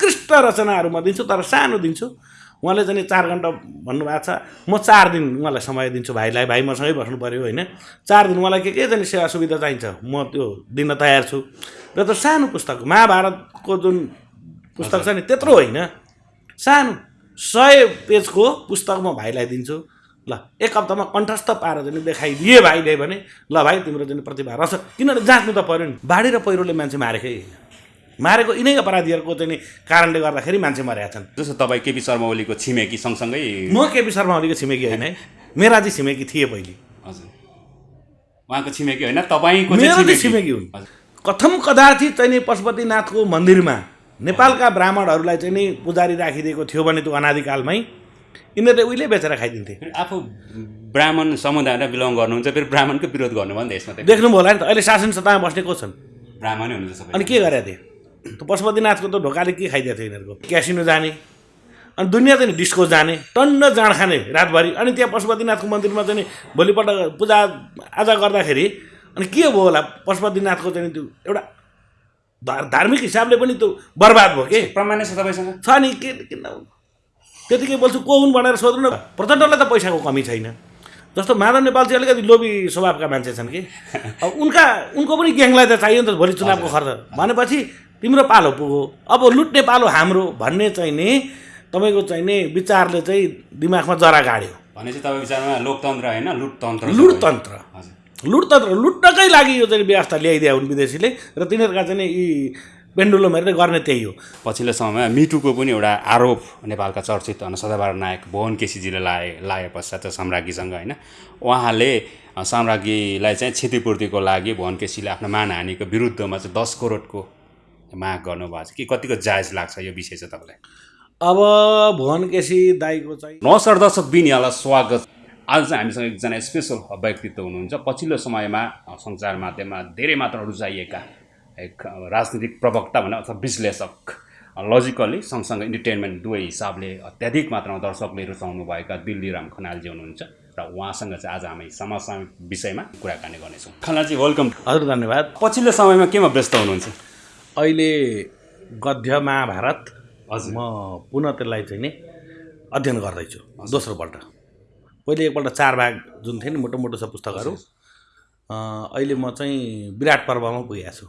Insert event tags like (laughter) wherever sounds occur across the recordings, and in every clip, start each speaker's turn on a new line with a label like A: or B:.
A: उत्कृष्ट रचनाहरू म दिन्छु तर सानो दिन्छु। उहाँले चाहिँ चार घन्टा भन्नुभएको छ म चार दिन उहाँलाई समय दिन्छु भाइलाई। भाइ मसँगै बस्नु पऱ्यो होइन। चार दिन उहाँलाई के के चाहिँ सेवा सुविधा चाहिन्छ? म त्यो दिन तयार छु। र त्यो सानो पुस्तक महाभारतको जुन पुस्तक छ नि त्यत्रो होइन। सानो सय पेजको पुस्तक म भाइलाई दिन्छु। ल एक हप्तामा कण्ठस्थ पारेर चाहिँ देखाइदिए भाइले भने ल भाइ तिम्रो चाहिँ प्रतिभा रहेछ किनभने जाँच्नु त पऱ्यो नि। बाढी र पहिरोले मान्छे मारेकै होइन। मारेको यिनै अपराधीहरूको चाहिँ कारणले गर्दाखेरि मान्छे मरेका छन्।
B: जस्तो तपाईँ केपी शर्मा ओलीको छिमेकी सँगसँगै
A: म केपी शर्मा ओलीको छिमेकी होइन है मेराजी छिमेकी थिए पहिले।
B: हजुर। उहाँको छिमेकी होइन तपाईँको
A: मेरो
B: चाहिँ
A: चाहिँ
B: छिमेकी।
A: हुन्। कथम कदाचित चाहिँ नि पशुपतिनाथको मन्दिरमा नेपालका ब्राह्मणहरूलाई चाहिँ नि पुजारी राखिदिएको थियो भने त्यो अनादिकालमै यिनीहरूले उहिले बेचेर खाइदिन्थे।
B: आफू ब्राह्मण समुदायलाई बिलङ गर्नुहुन्छ फेरि ब्राह्मणको विरोध गर्नुभयो नि त यसमा
A: देख्नुभयो होला नि त अहिले शासन सत्तामा बस्ने को छन्?
B: ब्राह्मणै हुनुहुन्छ
A: अनि के गरेका थिए त्यो पशुपतिनाथको त ढोकाले के खाइदिएको थियो यिनीहरूको? क्यासिनो जाने। अनि दुनियाँ चाहिँ डिस्को जाने। टन्न जाँड खाने रातभरि। अनि त्यहाँ पशुपतिनाथको मन्दिरमा चाहिँ भोलिपल्ट पूजा आजा गर्दाखेरि अनि के भयो होला? पशुपतिनाथको चाहिँ त्यो एउटा धार्मिक हिसाबले पनि त्यो बर्बाद भयो के?
B: प्रमाण छ तपाईँसँग?
A: छ नि। के किन त्यतिकै बोल्छु को हुन् भनेर सोध्नु न। प्रचण्डलाई त पैसाको कमी छैन। जस्तो माधव नेपाल चाहिँ अलिकति लोभी स्वभावका मान्छे छन् कि। अब उनका उनको पनि ग्याङलाई त चाहियो नि त। भोलि चुनावको खर्च। भनेपछि तिम्रो पालो पुग्यो अब लुट्ने पालो हाम्रो भन्ने चाहिँ नि तपाईँको चाहिँ नि विचारले चाहिँ दिमागमा जरा गाड्यो।
B: भनेपछि तपाईँ विचारमा लोकतन्त्र होइन लुटतन्त्र
A: लुटतन्त्र। लुटतन्त्र लुट्नकै लागि यो चाहिँ व्यवस्था ल्याइदिया हुन् विदेशीले र तिनीहरूका चाहिँ नि यी पेन्डुलमहरूले गर्ने त्यही हो।
B: पछिल्लो समयमा मिटुको पनि एउटा आरोप नेपालका चर्चित अन सदाबहार नायक भुवन केसीजीले लाए लाए पश्चात साम्राज्ञीसँग होइन। उहाँले साम्राज्ञीलाई चाहिँ क्षतिपूर्तिको लागि भुवन केसीले आफ्नो मानहानिको विरुद्धमा चाहिँ दस करोडको माग गर्नुभएको छ कि कतिको जायज लाग्छ यो विषय चाहिँ तपाईँलाई?
A: अब भुवन केसी दाईको चाहिँ
B: नमस्कार दर्शक बिन यहाँलाई स्वागत। आज चाहिँ हामीसँग एकजना स्पेसल व्यक्तित्व हुनुहुन्छ। पछिल्लो समयमा सञ्चार माध्यममा धेरै मात्रामा रुचाइएका एक राजनीतिक प्रवक्ता भनौँ अथवा विश्लेषक लजिकल्ली सँगसँगै इन्टरटेनमेन्ट दुवै हिसाबले अत्याधिक मात्रामा दर्शकले रुचाउनुभएका दिल्लीराम खनालजी हुनुहुन्छ र उहाँसँग चाहिँ आज हामी समसामयिक विषयमा कुराकानी गर्नेछौँ। खनालजी वेलकम
A: हजुर धन्यवाद।
B: पछिल्लो समयमा केमा व्यस्त हुनुहुन्छ?
A: अहिले गद्य महाभारत
B: हजुर।
A: म पुनः त्यसलाई चाहिँ नि अध्ययन गर्दैछु दोस्रोपल्ट पहिले एकपल्ट चार भाग जुन थियो नि मोटो मोटो छ पुस्तकहरू अहिले म चाहिँ विराट पर्वमा पुगेको छु।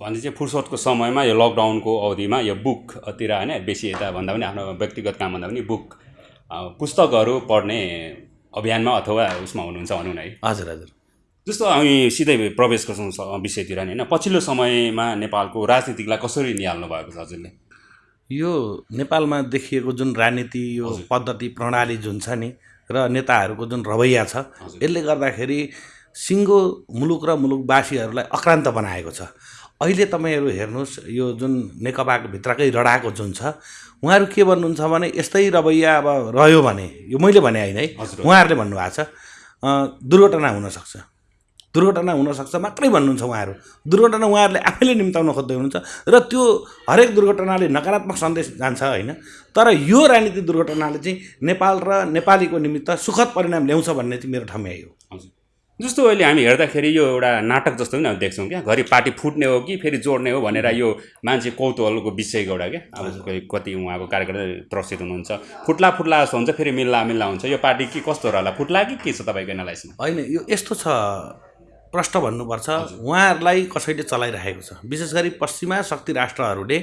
B: भने चाहिँ फुर्सदको समयमा यो लकडाउनको अवधिमा यो बुकतिर होइन बेसी यता भन्दा पनि आफ्नो व्यक्तिगत काम भन्दा पनि बुक पुस्तकहरू पढ्ने अभियानमा अथवा उसमा हुनुहुन्छ भनौँ न है।
A: हजुर हजुर।
B: जस्तो हामी सिधै प्रवेश गर्छौँ विषयतिर नि होइन? पछिल्लो समयमा नेपालको राजनीतिकलाई कसरी निहाल्नु भएको छ हजुरले?
A: यो नेपालमा देखिएको जुन राजनीति यो पद्धति प्रणाली जुन छ नि र नेताहरूको जुन रवैया छ यसले गर्दाखेरि सिङ्गो मुलुक र मुलुकवासीहरूलाई अक्रान्त बनाएको छ। अहिले तपाईँहरू हेर्नुहोस् यो जुन नेकपाको भित्रकै रडाको जुन छ उहाँहरू के भन्नुहुन्छ भने यस्तै रवैया अब रह्यो भने यो मैले भने होइन है। उहाँहरूले भन्नुभएको छ। दुर्घटना हुनसक्छ दुर्घटना हुनसक्छ मात्रै भन्नुहुन्छ उहाँहरू। दुर्घटना उहाँहरूले आफैले निम्ताउन खोज्दै हुनुहुन्छ र त्यो हरेक दुर्घटनाले नकारात्मक सन्देश जान्छ होइन। तर यो राजनीतिक दुर्घटनाले चाहिँ नेपाल र नेपालीको निमित्त सुखद परिणाम ल्याउँछ भन्ने चाहिँ मेरो ठम्याइ हो।
B: हजुर। जस्तो अहिले हामी हेर्दाखेरि यो एउटा नाटक जस्तो पनि हामी देख्छौँ क्या। घरि पार्टी फुट्ने हो कि फेरि जोड्ने हो भनेर यो मान्छे कौतूहलको विषयको एउटा क्या। अब कति उहाँको कार्यकर्ता त्रसित हुनुहुन्छ। फुट्ला फुट्ला जस्तो हुन्छ फेरि मिल्ला मिल्ला हुन्छ। यो पार्टी के कस्तो रहला? फुट्ला कि के छ तपाईँको एनालाइसमा
A: होइन यो यस्तो छ। प्रश्न भन्नुपर्छ उहाँहरूलाई कसैले चलाइरहेको छ। विशेष गरी पश्चिमा शक्ति राष्ट्रहरूले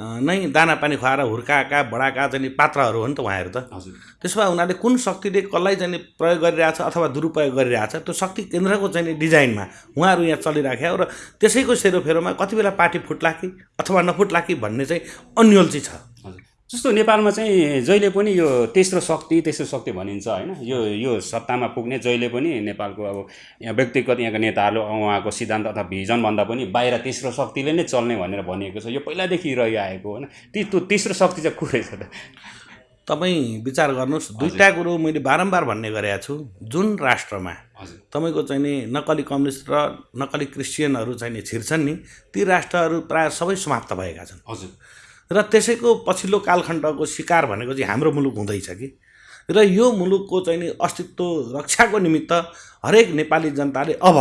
A: नै दाना पानी खुवाएर हुर्काएका बडाका चाहिँ नि पात्रहरू हो नि त उहाँहरू त। त्यसो भए उनीहरूले कुन शक्तिले कसलाई चाहिँ प्रयोग गरिरहेछ अथवा दुरुपयोग गरिरहेछ त्यो शक्ति केन्द्रको चाहिँ डिजाइनमा उहाँहरू यहाँ चलिराख्यो र त्यसैको सेरोफेरोमा कति बेला पार्टी फुट्ला कि अथवा नफुट्ला कि भन्ने चाहिँ अन्यल्ची छ।
B: जस्तो नेपालमा चाहिँ जहिले पनि यो तेस्रो शक्ति तेस्रो शक्ति भनिन्छ होइन। यो यो सत्तामा पुग्ने जहिले पनि नेपालको अब यहाँ व्यक्तिगत यहाँका नेताहरू उहाँको सिद्धान्त अथवा भिजनभन्दा पनि बाहिर तेस्रो शक्तिले नै चल्ने भनेर भनिएको छ। यो पहिलादेखि रहिआएको होइन। ती त्यो तेस्रो शक्ति चाहिँ को रहेछ त?
A: तपाईँ विचार गर्नुहोस्। दुईवटा कुरो मैले बारम्बार भन्ने गरेको छु। जुन राष्ट्रमा तपाईँको चाहिँ नि नक्कली कम्युनिस्ट र नक्कली क्रिस्चियनहरू चाहिँ नि छिर्छन् नि ती राष्ट्रहरू प्रायः सबै समाप्त भएका छन्।
B: हजुर।
A: र त्यसैको पछिल्लो कालखण्डको शिकार भनेको चाहिँ हाम्रो मुलुक हुँदैछ कि? र यो मुलुकको चाहिँ नि अस्तित्व रक्षाको निमित्त हरेक नेपाली जनताले अब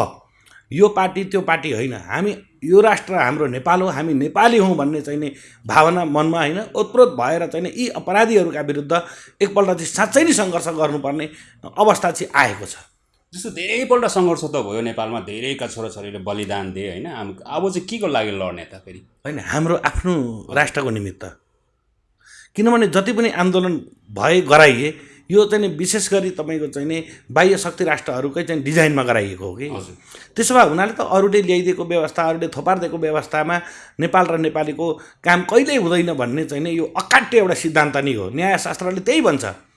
A: यो पार्टी त्यो पार्टी होइन हामी यो राष्ट्र हाम्रो नेपाल हो हामी नेपाली हौँ भन्ने चाहिँ नि भावना मनमा होइन ओतप्रोत भएर चाहिँ नि यी अपराधीहरूका विरुद्ध एकपल्ट चाहिँ साँच्चै नै सङ्घर्ष गर्नुपर्ने अवस्था चाहिँ आएको छ।
B: जस्तो धेरैपल्ट सङ्घर्ष त भयो नेपालमा धेरैका छोराछोरीले बलिदान दिए होइन? अब चाहिँ के को लागि लड्ने त फेरि?
A: होइन हाम्रो आफ्नो राष्ट्रको निमित्त। किनभने जति पनि आन्दोलन भए गराइए यो चाहिँ नि विशेष गरी तपाईँको चाहिँ नि बाह्य शक्ति राष्ट्रहरूकै चाहिँ डिजाइनमा गराइएको हो कि? त्यसो भए हुनाले त अरूले ल्याइदिएको व्यवस्था अरूले थोपारिदिएको व्यवस्थामा नेपाल र नेपालीको काम कहिल्यै हुँदैन भन्ने चाहिँ नि यो अकाट्य एउटा सिद्धान्त नै हो। न्यायशास्त्रले त्यही भन्छ।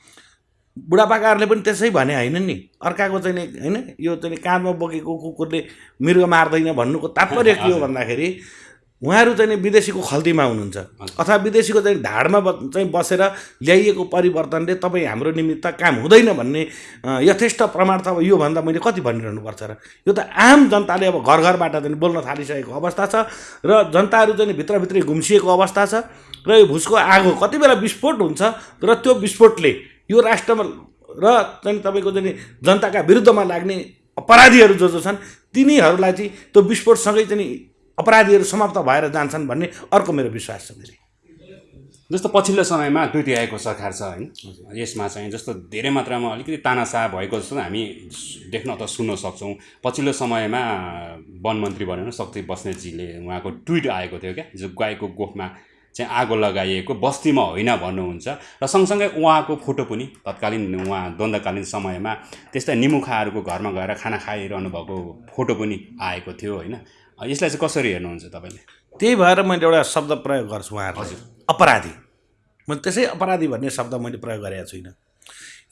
A: बुढापाकाहरूले पनि त्यसै भने होइन नि। अर्काको चाहिँ नि होइन यो चाहिँ काँधमा बोकेको कुकुरले मृग मार्दैन भन्नुको तात्पर्य के हो भन्दाखेरि उहाँहरू चाहिँ नि विदेशीको खल्तीमा हुनुहुन्छ। अथवा विदेशीको चाहिँ ढाडमा चाहिँ बसेर ल्याइएको परिवर्तनले तपाईँ हाम्रो निमित्त काम हुँदैन भन्ने यथेष्ट प्रमाण त अब योभन्दा मैले कति भनिरहनु पर्छ र यो त आम जनताले अब घर घरबाट चाहिँ बोल्न थालिसकेको अवस्था छ र जनताहरू चाहिँ भित्रभित्रै गुम्सिएको अवस्था छ र यो भुसको आगो कति बेला विस्फोट हुन्छ र त्यो विस्फोटले यो राष्ट्रमा र चाहिँ तपाईँको चाहिँ जनताका विरुद्धमा लाग्ने अपराधीहरू जो जो छन् तिनीहरूलाई चाहिँ त्यो विस्फोटसँगै चाहिँ अपराधीहरू समाप्त भएर जान्छन् भन्ने अर्को मेरो विश्वास छ फेरि
B: जस्तो पछिल्लो समयमा दुई तिहाईको सरकार छ होइन यसमा चाहिँ जस्तो धेरै मात्रामा अलिकति तानासा भएको जस्तो हामी देख्न अथवा सुन्न सक्छौँ। पछिल्लो समयमा वन मन्त्री भनेर शक्ति बस्नेतजीले उहाँको ट्विट आएको थियो क्या जो गाईको गोठमा चाहिँ आगो लगाइएको बस्तीमा होइन भन्नुहुन्छ। र सँगसँगै उहाँको फोटो पनि तत्कालीन उहाँ द्वन्द्वकालीन समयमा त्यस्तै निमुखाहरूको घरमा गएर खाना खाइरहनु भएको फोटो पनि आएको थियो होइन। यसलाई चाहिँ कसरी हेर्नुहुन्छ तपाईँले?
A: त्यही भएर मैले एउटा शब्द प्रयोग गर्छु उहाँहरूलाई अपराधी। मैले त्यसै अपराधी भन्ने शब्द मैले प्रयोग गरेको छुइनँ।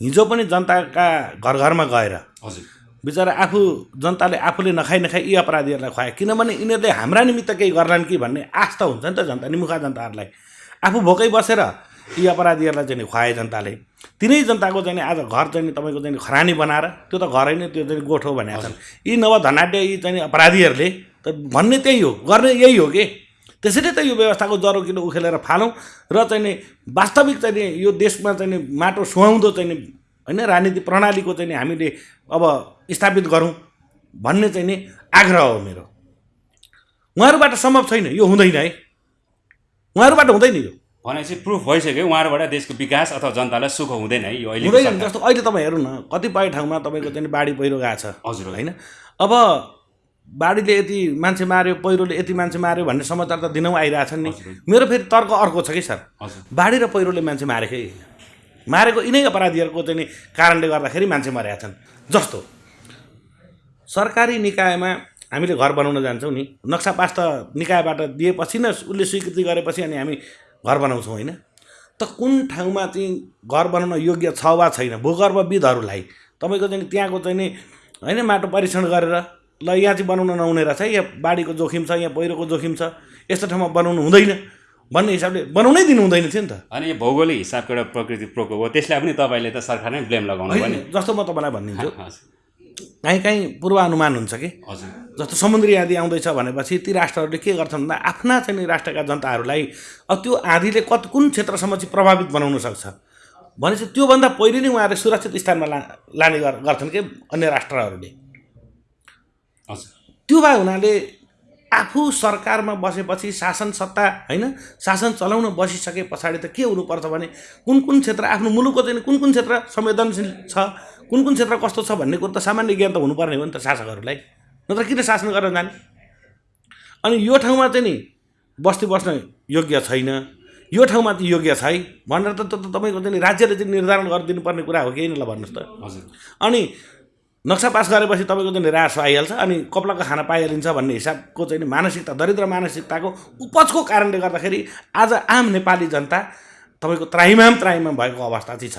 A: हिजो पनि जनताका घर घरमा गएर
B: हजुर।
A: बिचरा आफू जनताले आफूले नखाइ नखाइ यी अपराधीहरूलाई खुवाए। किनभने यिनीहरूले हाम्रा निमित्त केही गर्लान् कि भन्ने त हुन्छ नि त जनता निमुखा जनताहरूलाई। आफू भोकै बसेर यी अपराधीहरूलाई चाहिँ खुवाए जनताले। तिनै जनताको चाहिँ आज घर चाहिँ तपाईँको चाहिँ खरानी बनाएर त्यो त घरै नै त्यो चाहिँ गोठ भनेका छन्। यी नव धनाढ्य यी चाहिँ अपराधीहरूले त भन्ने त्यही हो गर्ने यही हो कि? त्यसैले त यो व्यवस्थाको जरो किलो उखेलेर फालौँ र चाहिँ वास्तविक चाहिँ यो देशमा चाहिँ माटो सुहाउँदो चाहिँ होइन? राजनीति प्रणालीको चाहिँ नि हामीले अब स्थापित गरौँ भन्ने चाहिँ नि आग्रह हो मेरो। उहाँहरूबाट सम्भव छैन यो हुँदैन है। उहाँहरूबाट हुँदैन यो।
B: भनेपछि प्रुफ भइसक्यो उहाँहरूबाट देशको विकास अथवा जनतालाई सुख हुँदैन है यो अहिले
A: हुँदैन। जस्तो अहिले तपाईँ हेर्नु न कतिपय ठाउँमा तपाईँको चाहिँ बाढी पहिरो गएको छ।
B: हजुर
A: होइन? अब बाढीले यति मान्छे मार्यो पहिरोले यति मान्छे मार्यो भन्ने समाचार त दिनौँ आइरहेछन् नि। मेरो फेरि तर्क अर्को छ कि सर? बाढी र पहिरोले मान्छे मारेकै होइन। मारेको यिनै अपराधीहरूको चाहिँ कारणले गर्दाखेरि मान्छे मरेका छन्। जस्तो। सरकारी निकायमा हामीले घर बनाउन जान्छौँ नि नक्सा पास त निकायबाट दिएपछि न उसले स्वीकृति गरेपछि अनि हामी घर बनाउँछौँ होइन? त कुन ठाउँमा चाहिँ घर बनाउन योग्य छ वा छैन? भूगर्भविदहरूलाई। तपाईँको चाहिँ त्यहाँको चाहिँ नि होइन माटो परीक्षण गरेर ल यहाँ चाहिँ बनाउन नहुने रहेछ यहाँ बाढीको जोखिम छ यहाँ पहिरोको जोखिम छ यस्तो ठाउँमा बनाउनु हुँदैन। भन्ने हिसाबले बनाउनै दिनु हुँदैन थियो नि त।
B: अनि यो भौगोलिक हिसाबको एउटा प्रकृति प्रकोप हो त्यसलाई पनि तपाईँले त सरकारमै ब्लेम लगाउनु नि।
A: होइन, जस्तो म तपाईँलाई भनिदिन्छु काहीँ काहीँ पूर्वानुमान हुन्छ कि?
B: हजुर।
A: जस्तो समुद्री आँधी आउँदैछ भनेपछि ती राष्ट्रहरूले के गर्छन् भन्दा आफ्ना चाहिँ नि राष्ट्रका जनताहरूलाई अब त्यो आँधीले कति कुन क्षेत्रसम्म चाहिँ प्रभावित बनाउन सक्छ? भनेपछि त्योभन्दा पहिले नै उहाँहरूले सुरक्षित स्थानमा ला लाने गर- गर्छन् कि अन्य राष्ट्रहरूले?
B: हजुर।
A: त्यो भए हुनाले आफू सरकारमा बसेपछि शासन सत्ता होइन? शासन चलाउन बसिसके पछाडि त के हुनुपर्छ भने कुन कुन क्षेत्र आफ्नो मुलुकको चाहिँ कुन कुन क्षेत्र संवेदनशील छ कुन कुन क्षेत्र कस्तो छ भन्ने कुरो त सामान्य ज्ञान त हुनुपर्ने हो नि त शासकहरूलाई। नत्र किन शासन गरेर जाने? अनि यो ठाउँमा चाहिँ नि बस्ती बस्न योग्य छैन यो ठाउँमा चाहिँ योग्य छै भनेर त तपाईँको चाहिँ राज्यले चाहिँ निर्धारण गरिदिनु पर्ने कुरा हो कि ल भन्नुहोस् त।
B: हजुर।
A: अनि नक्सा पास गरेपछि तपाईँको चाहिँ रास आइहाल्छ अनि कपलाको खाना पाइहालिन्छ भन्ने हिसाबको चाहिँ मानसिकता दरिद्र मानसिकताको उपजको कारणले गर्दाखेरि आज आम नेपाली जनता तपाईँको त्राहिमाम त्राहिमाम भएको अवस्था चाहिँ छ।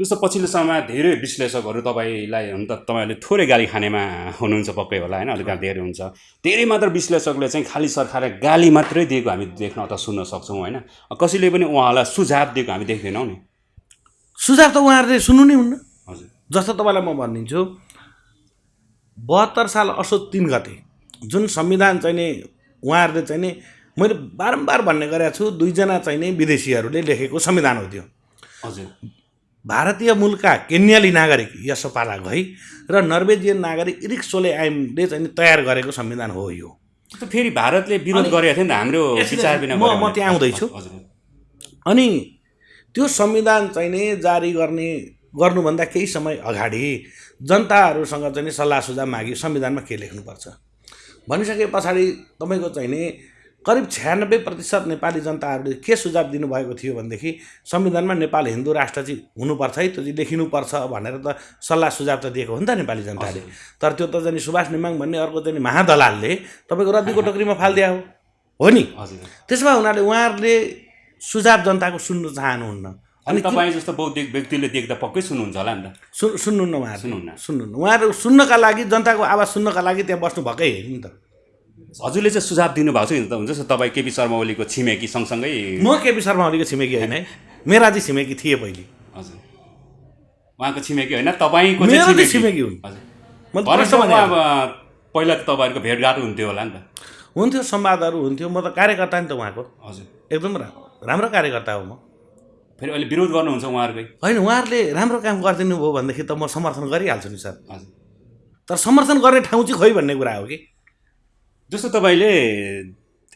B: जस्तो पछिल्लो समयमा धेरै विश्लेषकहरू तपाईँलाई हुन त तपाईँहरूले थोरै गाली खानेमा हुनुहुन्छ पक्कै होला होइन? अलिक धेरै हुन्छ। धेरै मात्र विश्लेषकले चाहिँ खालि सरकारलाई गाली मात्रै दिएको हामी देख्न अथवा सुन्न सक्छौँ होइन? कसैले पनि उहाँलाई सुझाव दिएको हामी देख्दैनौँ नि।
A: सुझाव त उहाँहरूले सुन्नु नै हुन्न। जस्तो तपाईँलाई म भनिदिन्छु बहत्तर साल असोज तिन गते जुन संविधान चाहिँ नि उहाँहरूले चाहिँ नि मैले बारम्बार भन्ने गरेको छु दुईजना चाहिँ नि विदेशीहरूले लेखेको संविधान हो त्यो
B: हजुर
A: भारतीय मूलका केन्याली नागरिक यसोपाला घई र नर्वेजियन नागरिक इरिक सोले आइमले चाहिँ तयार गरेको संविधान हो यो
B: फेरि भारतले विरोध गरेको थियो नि त हाम्रो विचार बिना
A: म- म। त्यहाँ आउँदैछु। अनि त्यो संविधान चाहिँ नि जारी गर्ने गर्नुभन्दा केही समय अगाडि जनताहरूसँग चाहिँ नि सल्लाह सुझाव मागी संविधानमा के लेख्नुपर्छ? भनिसके पछाडि तपाईँको चाहिँ नि करिब छ्यानब्बे प्रतिशत नेपाली जनताहरूले के सुझाव दिनुभएको थियो भनेदेखि संविधानमा नेपाल हिन्दू राष्ट्र चाहिँ हुनुपर्छ है त्यो चाहिँ लेखिनुपर्छ भनेर त सल्लाह सुझाव त दिएको हो नि त नेपाली जनताले। तर त्यो त चाहिँ नि सुभाष नेमाङ भन्ने अर्को चाहिँ महादलालले तपाईँको रद्दीको टोकरीमा फालिदिया हो। हो नि? त्यसो भए हुनाले उहाँहरूले सुझाव जनताको सुन्नु चाहनुहुन्न।
B: अनि तपाईँ जस्तो बौद्धिक व्यक्तिले देख्दा पक्कै सुन्नुहुन्छ होला नि त।
A: सु सुन्नुहुन्न उहाँहरू।
B: सुन्नुहुन्न।
A: सुन्नुहुन्न। उहाँहरू सुन्नका लागि जनताको आवाज सुन्नका लागि त्यहाँ बस्नु भएकै हेर्नु नि त।
B: हजुरले चाहिँ सुझाव दिनुभएको छ नि त। हुन्छ तपाईँ केपी शर्मा ओलीको छिमेकी सँगसँगै
A: म केपी शर्मा ओलीको छिमेकी होइन है। मेरा चाहिँ छिमेकी थिए पहिले।
B: हजुर। उहाँको छिमेकी होइन तपाईँको छिमेकी।
A: हुन्।
B: हजुर। अब पहिला त तपाईँहरूको भेटघाट हुन्थ्यो होला नि त।
A: हुन्थ्यो संवादहरू हुन्थ्यो। म त कार्यकर्ता नि त उहाँको।
B: हजुर।
A: एकदम राम्रो कार्यकर्ता हो म।
B: फेरि अहिले विरोध गर्नुहुन्छ उहाँहरूकै?
A: होइन उहाँहरूले राम्रो काम गरिदिनु भयो भनेदेखि त म समर्थन गरिहाल्छु नि सर। तर समर्थन गर्ने ठाउँ चाहिँ खोइ भन्ने कुरा हो कि?
B: जस्तो तपाईँले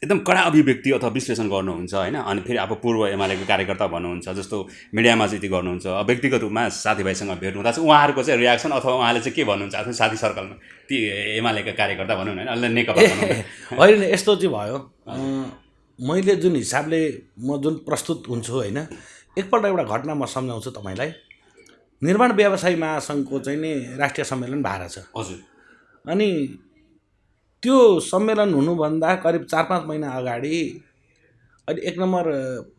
B: एकदम कडा अभिव्यक्ति अथवा विश्लेषण गर्नुहुन्छ होइन? अनि फेरि अब पूर्व एमालेको कार्यकर्ता भन्नुहुन्छ जस्तो मिडियामा चाहिँ यति गर्नुहुन्छ अब व्यक्तिगत रूपमा साथीभाइसँग भेट हुँदा चाहिँ उहाँहरूको चाहिँ रियाक्सन अथवा उहाँले चाहिँ के भन्नुहुन्छ आफ्नो साथी सर्कलमा ती एमालेका कार्यकर्ता भनौँ न होइन? अहिले नेकपा। (laughs)
A: होइन यस्तो चाहिँ भयो। मैले जुन हिसाबले म जुन प्रस्तुत हुन्छु होइन? एकपल्ट एउटा घटना म सम्झाउँछु तपाईँलाई। निर्माण व्यवसायी महासङ्घको चाहिँ नि राष्ट्रिय सम्मेलन भएको छ।
B: हजुर।
A: अनि त्यो सम्मेलन हुनुभन्दा करिब चार पाँच महिना अगाडि अहिले एक नम्बर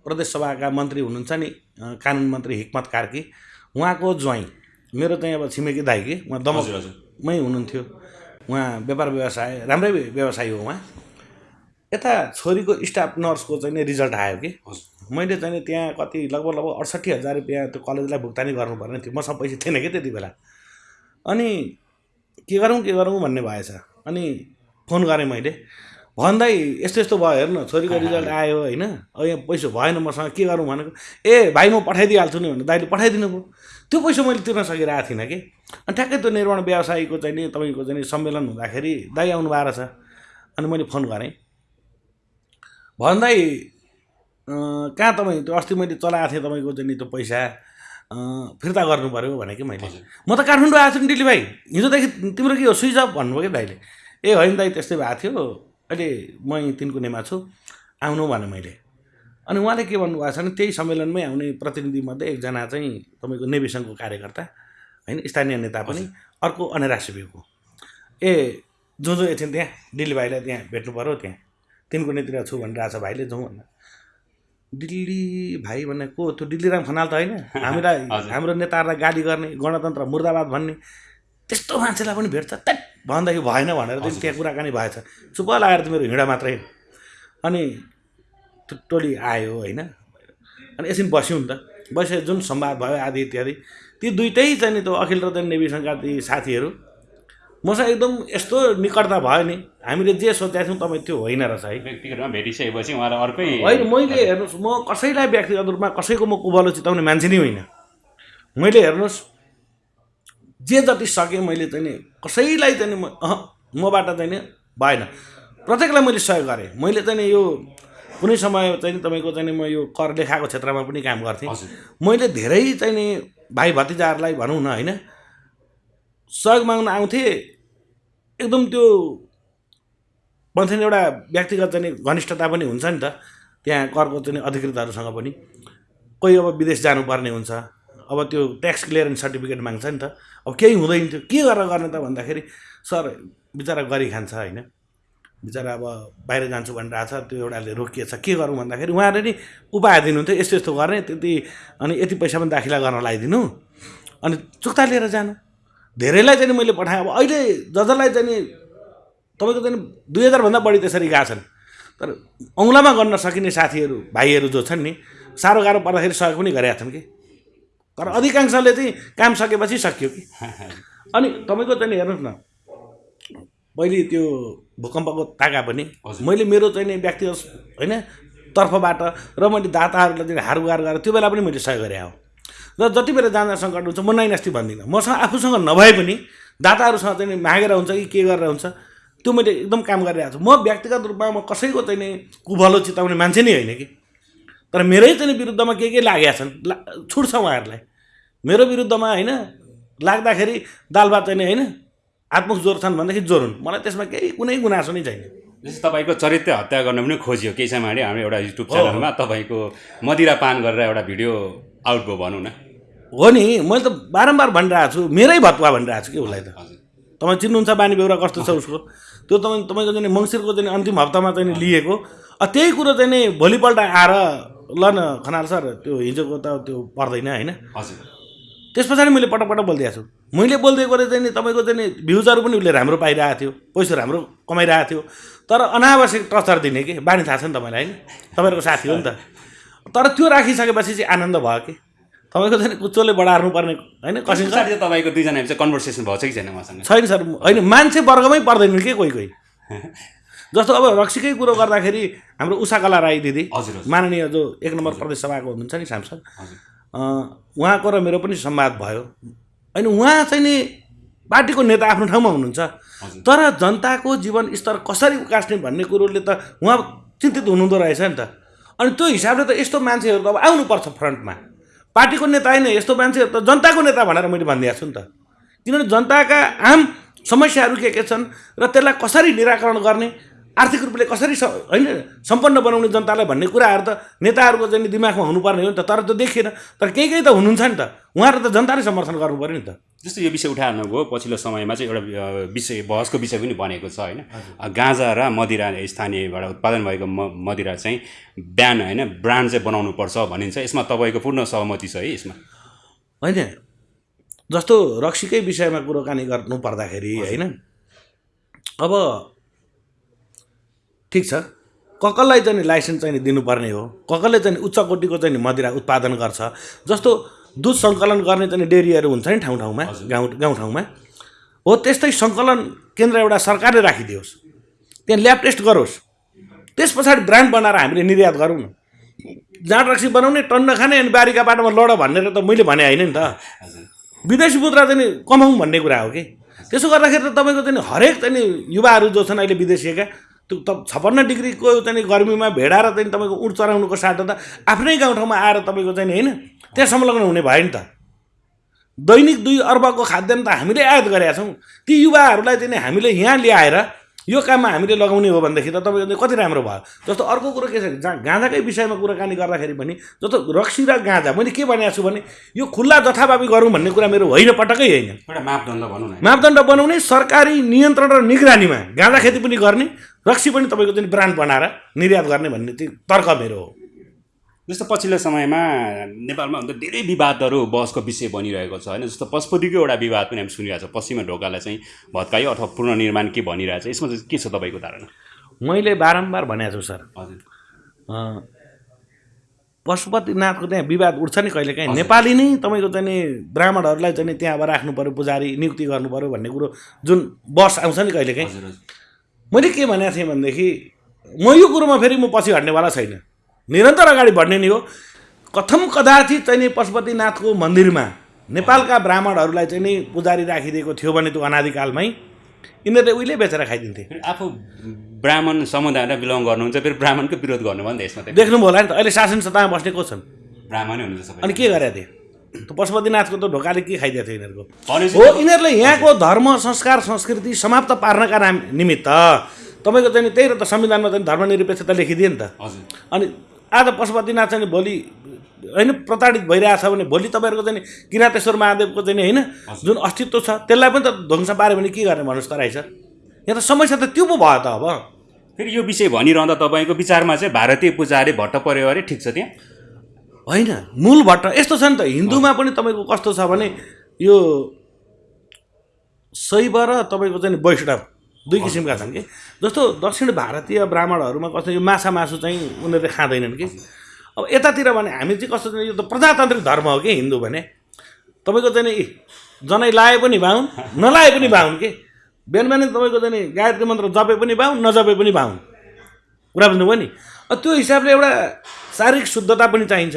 A: प्रदेश सभाका मन्त्री हुनुहुन्छ नि कानुन मन्त्री हिक्मत कार्की। उहाँको ज्वाइँ मेरो चाहिँ अब छिमेकी दाइ कि उहाँ दमकमै हुनुहुन्थ्यो। उहाँ व्यापार व्यवसाय राम्रै व्यवसायी हो उहाँ। यता छोरीको स्टाफ नर्सको चाहिँ नि रिजल्ट आयो कि?
B: हजुर।
A: मैले चाहिँ त्यहाँ कति लगभग लगभग अडसट्ठी हजार रुपियाँ त्यो कलेजलाई भुक्तानी गर्नुपर्ने थियो। मसँग पैसा थिएन कि त्यति बेला। अनि के गरौँ के गरौँ भन्ने भएछ। अनि फोन गरेँ मैले। भन्दै यस्तो यस्तो भयो हेर्नु छोरीको रिजल्ट आयो होइन। अब यहाँ पैसा भएन मसँग के गरौँ भनेको ए भाइ म पठाइदिइहाल्छु नि भने दाइले पठाइदिनु भयो। त्यो पैसा मैले तिर्न सकिरहेको थिइनँ कि। अनि ठ्याक्कै त्यो निर्माण व्यवसायीको चाहिँ नि तपाईँको चाहिँ सम्मेलन हुँदाखेरि दाइ आउनु भएको रहेछ अनि मैले फोन गरेँ। भन्दै कहाँ तपाईँ त्यो अस्ति मैले चलाएको थिएँ तपाईँको चाहिँ नि त्यो पैसा? फिर्ता गर्नु पऱ्यो भने कि मैले। म त काठमाडौँ आएको छु नि दिल्ली भाइ हिजोदेखि तिम्रो के हो? स्विच अफ भन्नुभयो कि दाइले? ए होइन दाइ त्यस्तै भएको थियो। अहिले म यहीँ तिनकुनेमा छु। आउनु भने मैले। अनि उहाँले के भन्नुभएको छ भने त्यही सम्मेलनमै आउने प्रतिनिधिमध्ये एकजना चाहिँ तपाईँको नेभी सङ्घको कार्यकर्ता होइन स्थानीय नेता पनि अर्को अनेरा सिबिको। ए जो जो एकछिन त्यहाँ दिल्ली भाइलाई त्यहाँ भेट्नु पऱ्यो त्यहाँ। तिनकुनेतिर छु भनिरहेको छ भाइले जाउँ भन्न। दिल्ली भाइ भन्ने को त्यो दिल्लीराम खनाल त होइन? हामीलाई। (laughs) हाम्रो नेताहरूलाई गाली गर्ने गणतन्त्र मुर्दाबाद भन्ने त्यस्तो मान्छेलाई पनि भेट्छ। त्यट भन्दाखेरि भएन भनेर चाहिँ त्यहाँ कुराकानी भएछ। चुप लागेर त मेरो हिँडा मात्रै अनि त्यो टोली आयो होइन। अनि एकछिन बस्यौँ नि त। बसे जुन संवाद भयो आदि इत्यादि। ती दुइटै चाहिँ नि त्यो अखिल रतन नेविसँगका ती साथीहरू मसँग एकदम यस्तो निकटता भयो नि। हामीले जे सोचेका थियौँ तपाईँ त्यो होइन रहेछ है।
B: व्यक्तिगत रूपमा भेटिसकेपछि उहाँलाई अर्कै
A: होइन मैले हेर्नुहोस् म कसैलाई व्यक्तिगत रूपमा कसैको म कुबलो चिताउने मान्छे नै होइन। मैले हेर्नुहोस् जे जति सकेँ मैले चाहिँ नि कसैलाई चाहिँ म मबाट चाहिँ नि भएन। प्रत्येकलाई मैले सहयोग गरेँ। मैले चाहिँ यो कुनै समय चाहिँ तपाईँको चाहिँ म यो कर लेखाको क्षेत्रमा पनि काम गर्थेँ। मैले धेरै चाहिँ नि भाइ भतिजाहरूलाई भनौँ न होइन? सहयोग माग्न आउँथेँ। एकदम त्यो भन्छ एउटा व्यक्तिगत चाहिँ घनिष्ठता पनि हुन्छ नि त। त्यहाँ करको चाहिँ अधिकृतहरूसँग पनि। कोही अब विदेश जानुपर्ने हुन्छ। अब त्यो ट्याक्स क्लियरेन्स सर्टिफिकेट माग्छ नि त। अब केही हुँदैन थियो के गरेर गर्ने त भन्दाखेरि सर बिचरा गरी खान्छ होइन। बिचरा अब बाहिर जान्छु भनिरहेको छ त्यो एउटाले रोकिएछ। के गरौँ भन्दाखेरि उहाँले नि उपाय दिनुहुन्थ्यो। यस्तो यस्तो गर्ने त्यति अनि यति पैसा पनि दाखिला गर्न लगाइदिनु अनि चुक्ता लिएर जानु। धेरैलाई चाहिँ मैले पठाएँ। अब अहिले ज जसलाई चाहिँ तपाईँको चाहिँ दुई हजारभन्दा बढी त्यसरी गएको छन्। तर औँलामा गर्न सकिने साथीहरू भाइहरू जो छन् नि साह्रो गाह्रो पर्दाखेरि सहयोग पनि गरेका छन् कि? तर अधिकांशले चाहिँ काम सकेपछि सकियो कि? अनि तपाईँको चाहिँ हेर्नुहोस् न पहिले त्यो भूकम्पको ताका पनि। मैले मेरो चाहिँ नि व्यक्तिगत होइन तर्फबाट र मैले दाताहरूलाई चाहिँ हारगुहार गरेर त्यो बेला पनि मैले सहयोग गरेँ हो। र जति बेला जाँदा सङ्कट हुन्छ म नाइनास्ती भन्दिनँ। मसँग आफूसँग नभए पनि दाताहरूसँग चाहिँ नि मागेर हुन्छ कि के गरेर हुन्छ त्यो मैले एकदम काम गरिरहेको छु। म व्यक्तिगत रूपमा म कसैको चाहिँ नि कुभलो चिताउने मान्छे नै होइन कि। तर मेरै चाहिँ नि विरुद्धमा के के लागेका छन् ला छुट्छ उहाँहरूलाई। मेरो विरुद्धमा होइन लाग्दाखेरि दाल भात चाहिँ नि होइन आत्मुख ज्वरो छन् भनेदेखि ज्वरो हुन् मलाई त्यसमा केही कुनै गुनासो नै छैन।
B: जस्तै तपाईँको चरित्र हत्या गर्न पनि खोजियो। केही समय हाम्रो एउटा युट्युब च्यानलमा तपाईँको मदिरा पान गरेर एउटा भिडियो आउट भयो भनौँ न।
A: हो नि मैले त बारम्बार भनिरहेको छु मेरै भत्वा भनिरहेको छु कि उसलाई त। तपाईँ चिन्नुहुन्छ बानी बेहोरा कस्तो छ उसको? त्यो तपाईँ तपाईँको चाहिँ मङ्सिरको चाहिँ अन्तिम हप्तामा चाहिँ लिएको। अ त्यही कुरो चाहिँ नि भोलिपल्ट आएर ल न खनाल सर त्यो हिजोको त त्यो पर्दैन होइन? त्यस पछाडि मैले पटक पटक बोलिदिएको छु। मैले बोलिदिएकोले चाहिँ नि तपाईँको चाहिँ नि भ्युजहरू पनि उसले राम्रो पाइरहेको थियो पैसा राम्रो कमाइरहेको थियो। तर अनावश्यक टर्चर दिने कि? बानी थाहा छ नि तपाईँलाई होइन? तपाईँहरूको साथी हो नि त। तर त्यो राखिसकेपछि चाहिँ आनन्द भयो कि? तपाईँको चाहिँ नि कुच्चोले बढार्नु पर्ने होइन
B: कसै तपाईँको दुईजना चाहिँ कन्भर्सेसन भएको छ कि छैन उहाँसँग
A: छैन सर होइन मान्छे वर्गमै पर्दैनन् के कोही कोही? (laughs) जस्तो अब रक्सीकै कुरो गर्दाखेरि हाम्रो उषा कला राई दिदी
B: हजुर
A: माननीय जो एक नम्बर प्रदेश सभाको हुनुहुन्छ नि सांसद उहाँको र मेरो पनि संवाद भयो। होइन उहाँ चाहिँ नि पार्टीको नेता आफ्नो ठाउँमा हुनुहुन्छ। तर जनताको जीवन स्तर कसरी उकास्ने भन्ने कुरोले त उहाँ चिन्तित हुनुहुँदो रहेछ नि त। अनि त्यो हिसाबले त यस्तो मान्छेहरू त अब आउनुपर्छ फ्रन्टमा। पार्टीको नेता होइन यस्तो मान्छेहरू त जनताको नेता भनेर मैले भनिदिएको छु नि त। किनभने जनताका आम समस्याहरू के के छन् र त्यसलाई कसरी निराकरण गर्ने आर्थिक रूपले कसरी होइन सम्पन्न बनाउने जनतालाई भन्ने कुराहरू त नेताहरूको चाहिँ दिमागमा हुनुपर्ने हो नि त तर त्यो देखिएन। तर केही केही त हुनुहुन्छ नि त। उहाँहरू त जनताले समर्थन गर्नु पऱ्यो नि त।
B: जस्तो यो विषय उठाउनु भयो पछिल्लो समयमा चाहिँ एउटा विषय बहसको विषय पनि बनेको छ होइन? गाँजा र मदिरा स्थानीयबाट उत्पादन भएको म मदिरा चाहिँ बिहान होइन? ब्रान्ड चाहिँ बनाउनु पर्छ भनिन्छ। यसमा तपाईँको पूर्ण सहमति छ है यसमा?
A: होइन। जस्तो रक्सीकै विषयमा कुराकानी गर्नु पर्दाखेरि होइन? अब ठिक छ। ककललाई चाहिँ लाइसेन्स चाहिँ दिनुपर्ने हो। ककलले चाहिँ उच्च कोटिको चाहिँ मदिरा उत्पादन गर्छ। जस्तो दुध सङ्कलन गर्ने चाहिँ नि डेरीहरू हुन्छ नि ठाउँ ठाउँमा गाउँ गाउँठाउँमा हो त्यस्तै सङ्कलन केन्द्र एउटा सरकारले राखिदियोस्। त्यहाँ ल्याब टेस्ट गरोस्। त्यस पछाडि ब्रान्ड बनाएर हामीले निर्यात गरौँ। न जाँड रक्सी बनाउने टन्न खाने अनि बारीका बाटोमा लड भनेर त मैले भने होइन नि त। विदेशी मुद्रा चाहिँ कमाउँ भन्ने कुरा हो कि? त्यसो गर्दाखेरि त तपाईँको चाहिँ हरेक चाहिँ युवाहरू जो छन् अहिले विदेशीका त्यो त छप्पन्न डिग्रीको चाहिँ गर्मीमा भेडाएर चाहिँ तपाईँको उठ चराउनुको साटो त आफ्नै गाउँठाउँमा आएर तपाईँको चाहिँ होइन त्यहाँ संलग्न हुने भयो नि त। दैनिक दुई अर्बको खाद्यान्न त हामीले आयात गरेका छौँ। ती युवाहरूलाई चाहिँ हामीले यहाँ ल्याएर यो काममा हामीले लगाउने हो भनेदेखि त तपाईँको कति राम्रो भयो? जस्तो अर्को कुरो के छ गाँजाकै विषयमा कुराकानी गर्दाखेरि पनि जस्तो रक्सी र गाँजा मैले के भनेको छु भने यो खुल्ला जथाभावी गरौँ भन्ने कुरा मेरो होइन पटक्कै होइन।
B: एउटा मापदण्ड भनौँ न।
A: मापदण्ड बनाउने सरकारी नियन्त्रण र निगरानीमा गाँजा खेती पनि गर्ने रक्सी पनि तपाईँको चाहिँ ब्रान्ड बनाएर निर्यात गर्ने भन्ने चाहिँ तर्क मेरो हो।
B: जस्तो पछिल्लो समयमा नेपालमा हुन त धेरै विवादहरू बहसको विषय बनिरहेको छ होइन? जस्तो पशुपतिको एउटा विवाद पनि हामी सुनिरहेको छ। पश्चिमा ढोकालाई चाहिँ भत्कायो अथवा पुनर्निर्माण के भनिरहेको छ? यसमा चाहिँ के छ तपाईँको धारणा?
A: मैले बारम्बार भनेको छु सर।
B: हजुर।
A: पशुपतिनाथको त्यहाँ विवाद उठ्छ नि कहिले काहीँ। नेपाली नै तपाईँको चाहिँ नि ब्राह्मणहरूलाई चाहिँ त्यहाँ अब राख्नु पऱ्यो पुजारी नियुक्ति गर्नु पऱ्यो भन्ने कुरो जुन बस आउँछ नि कहिले काहीँ। मैले के भनेको थिएँ भनेदेखि म यो कुरोमा फेरि म पछि हट्नेवाला छैन। निरन्तर अगाडि बढ्ने नि हो। कथम कदाचित चाहिँ नि पशुपतिनाथको मन्दिरमा नेपालका ब्राह्मणहरूलाई चाहिँ नि पुजारी राखिदिएको थियो भने त्यो अनादिकालमै यिनीहरूले उहिले बेचेर खाइदिन्थे।
B: आफू ब्राह्मण समुदायलाई बिलङ गर्नुहुन्छ फेरि ब्राह्मणको विरोध गर्नुभयो नि त यसमा
A: देख्नुभयो होला नि त। अहिले शासन सत्तामा बस्ने को छन्।
B: ब्राह्मणै हुनुहुन्छ
A: अनि के गरेका थिए? पशुपतिनाथको त ढोकाले के खाइदिएको थियो यिनीहरूको? हो यिनीहरूले यहाँको धर्म संस्कार संस्कृति समाप्त पार्नका नाम निमित्त तपाईँको चाहिँ त्यही र त संविधानमा चाहिँ धर्मनिरपेक्षता लेखिदिए नि त।
B: हजुर।
A: अनि आज पशुपतिनाथ चाहिँ भोलि होइन प्रताडित भइरहेछ भने भोलि तपाईँहरूको चाहिँ किरातेश्वर महादेवको चाहिँ होइन जुन अस्तित्व छ त्यसलाई पनि त ध्वंस पाऱ्यो भने के गर्ने भन्नुहोस् त रहेछ। यहाँ त समस्या त त्यो पो भयो त अब।
B: फेरि यो विषय भनिरहँदा तपाईँको विचारमा चाहिँ भारतीय पूजाले भट्ट पर्यो अरे ठिक छ त्यहाँ?
A: होइन मूल भट्ट यस्तो छ नि त हिन्दूमा पनि तपाईँको कस्तो छ भने यो शैव र तपाईँको चाहिँ वैष्णव। दुई किसिमका छन् कि? जस्तो दक्षिण भारतीय ब्राह्मणहरूमा कस्तो यो माछा मासु चाहिँ उनीहरूले खाँदैनन् कि? अब यतातिर भने हामी चाहिँ कस्तो यो त प्रजातान्त्रिक धर्म हो कि हिन्दू भने? तपाईँको चाहिँ नि जनै लाए पनि बाहुन (laughs) नलाए पनि बाहुन के? बिहान बिहानै तपाईँको चाहिँ नि गायत्री मन्त्र जपे पनि बाहुन नजपे पनि बाहुन कुरा बुझ्नुभयो नि? त्यो हिसाबले एउटा शारीरिक शुद्धता पनि चाहिन्छ।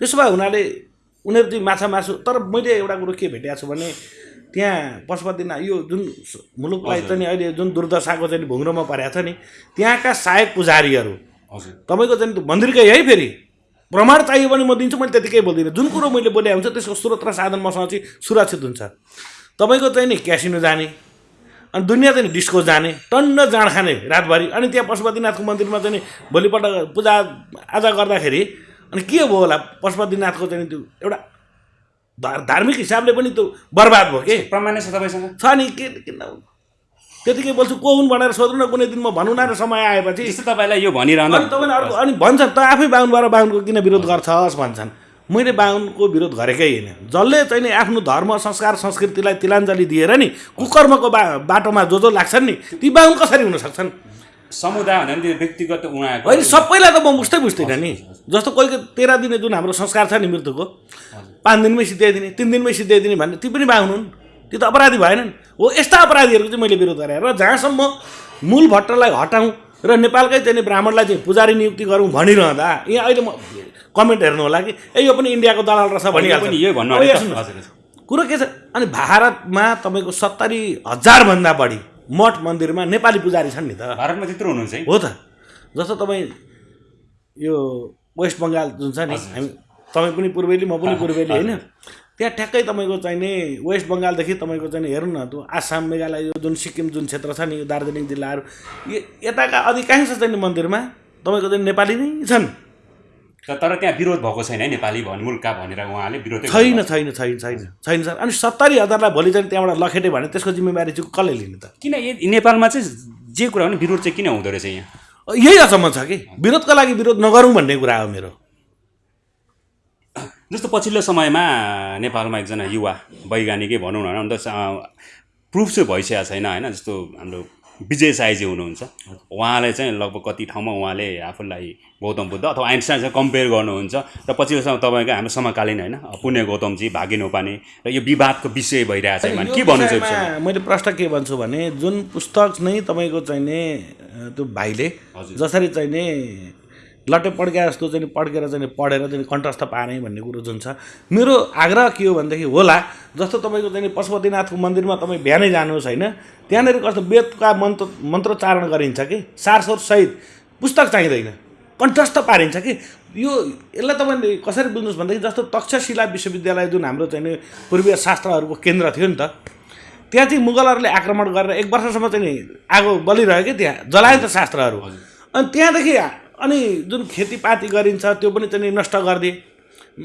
A: त्यसो भए हुनाले उनीहरू चाहिँ माछा मासु तर मैले एउटा कुरो के भेटेको छु भने त्यहाँ पशुपतिनाथ यो जुन मुलुकलाई चाहिँ नि अहिले जुन दुर्दशाको चाहिँ भुङ्रोमा परेको छ नि त्यहाँका सहायक पुजारीहरू। तपाईँको चाहिँ मन्दिरकै है फेरि। प्रमाण चाहियो भने म दिन्छु मैले त्यतिकै बोल्दिनँ। जुन कुरो मैले बोले हुन्छ त्यसको स्रोत र साधन मसँग चाहिँ सुरक्षित हुन्छ। तपाईँको चाहिँ नि क्यासिनो जाने अनि दुनियाँ चाहिँ डिस्को जाने टन्न जाँड खाने रातभरि। अनि त्यहाँ पशुपतिनाथको मन्दिरमा चाहिँ नि भोलिपल्ट पूजा आजा गर्दाखेरि अनि के भयो होला? पशुपतिनाथको चाहिँ त्यो एउटा धार्मिक हिसाबले पनि त्यो बर्बाद भयो के?
B: प्रमाण छ तपाईँसँग?
A: छ नि के किन त्यतिकै बोल्छु को हुन् भनेर सोध्नु न कुनै दिन म भनौँ न समय आएपछि।
B: जस्तो तपाईँलाई यो भनिरहँदा।
A: अनि तपाईँले अर्को अनि भन्छ त आफै बाहुन भएर बाहुनको किन विरोध गर्छस् भन्छन्। मैले बाहुनको विरोध गरेकै होइन। जसले चाहिँ नि आफ्नो धर्म संस्कार संस्कृतिलाई तिलाञ्जली दिएर नि कुकर्मको बा बाटोमा जो जो लाग्छन् नि ती बाहुन कसरी हुन सक्छन्?
B: समुदाय त्यो व्यक्तिगत उहाँको
A: होइन सबैलाई त म बुझ्दै बुझ्दिनँ नि। जस्तो कोही तेह्र दिने जुन हाम्रो संस्कार छ नि मृत्युको पाँच दिनमै सिद्ध्याइदिने तिन दिनमै सिद्ध्याइदिने भन्ने ती पनि बाहुन हुन् त्यो त अपराधी भएनन्। हो यस्ता अपराधीहरूको चाहिँ मैले विरोध गरेँ। र जहाँसम्म मूल भट्टलाई हटाउँ र नेपालकै चाहिँ ब्राह्मणलाई चाहिँ पुजारी नियुक्ति गरौँ भनिरहँदा यहाँ अहिले म कमेन्ट हेर्नु होला कि ए यो पनि इन्डियाको दलाल रहेछ भनिहाल्छ।
B: यही भन्नु।
A: कुरो के छ? अनि भारतमा तपाईँको सत्तरी हजारभन्दा बढी मठ मन्दिरमा नेपाली पुजारी छन् नि त।
B: भारतमा त्यत्रो हुनुहुन्छ है?
A: हो त। जस्तो तपाईँ यो वेस्ट बङ्गाल जुन छ नि हामी तपाईँ पनि पूर्वेली म पनि पूर्वेली होइन। त्यहाँ ठ्याक्कै तपाईँको चाहिने वेस्ट बङ्गालदेखि तपाईँको चाहिँ हेर्नु न त्यो आसाम मेघालय यो जुन सिक्किम जुन क्षेत्र छ नि यो दार्जिलिङ जिल्लाहरू यताका अधिकांश चाहिँ नि मन्दिरमा तपाईँको चाहिँ नेपाली नै छन्।
B: तर त्यहाँ विरोध भएको छैन है नेपाली भन् मुल्का भनेर उहाँले विरोधै
A: छैन छैन छैन छैन छैन सर अनि सत्तरी हजारलाई भोलि चाहिँ त्यहाँबाट लखेटे भने त्यसको जिम्मेवारी चाहिँ कसले लिने त?
B: किन नेपालमा चाहिँ जे कुरा हो नि विरोध चाहिँ किन हुँदो रहेछ यहाँ?
A: यही अचम्म छ कि? विरोधको लागि विरोध नगरौँ भन्ने कुरा हो मेरो।
B: जस्तो पछिल्लो समयमा नेपालमा एकजना युवा वैज्ञानिकै भनौँ न अन्त प्रुफ चाहिँ भइसकेको छैन होइन? जस्तो हाम्रो विजय साईजी हुनुहुन्छ उहाँले चाहिँ लगभग कति ठाउँमा उहाँले आफूलाई गौतम बुद्ध अथवा आइन्स्टाइनसँग कम्पेयर गर्नुहुन्छ र पछिल्लो समय तपाईँको हाम्रो समकालीन होइन पुण्य गौतमजी भागे नौपाने र यो विवादको विषय भइरहेको छ भने के भन्नु
A: यो
B: चाहिँ
A: विषयमा मैले प्रश्न के भन्छु भने जुन पुस्तक नै तपाईँको चाहिने त्यो भाइले। जसरी चाहिने लट्टे पड्क्या जस्तो चाहिँ पड्केर चाहिँ पढेर चाहिँ कण्ठस्थ पारेँ भन्ने कुरो जुन छ। मेरो आग्रह के हो भनेदेखि होला जस्तो तपाईँको चाहिँ पशुपतिनाथको मन्दिरमा तपाईँ बिहानै जानुहोस् होइन त्यहाँनिर कस्तो वेदका मन्त्र मन्त्रोच्चारण गरिन्छ कि सारस्वर सहित पुस्तक चाहिँदैन कण्ठस्थ पारिन्छ कि यो यसलाई तपाईँले कसरी बुझ्नुहोस् भनेदेखि जस्तो तक्षशिला विश्वविद्यालय जुन हाम्रो चाहिँ पूर्वीय शास्त्रहरूको केन्द्र थियो नि त त्यहाँ चाहिँ मुगलहरूले आक्रमण गरेर एक वर्षसम्म चाहिँ आगो बलिरह्यो कि त्यहाँ जलायो त शास्त्रहरू। अनि त्यहाँदेखि अनि जुन खेतीपाती गरिन्छ त्यो पनि चाहिँ नि नष्ट गरिदिए।